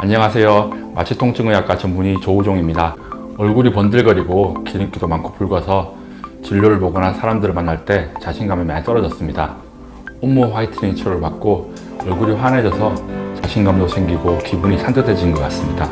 안녕하세요. 마취통증의학과 전문의 조우종입니다. 얼굴이 번들거리고 기름기도 많고 붉어서 진료를 보거나 사람들을 만날 때 자신감이 많이 떨어졌습니다. 온몸 화이트닝 치료를 받고 얼굴이 환해져서 자신감도 생기고 기분이 산뜻해진 것 같습니다.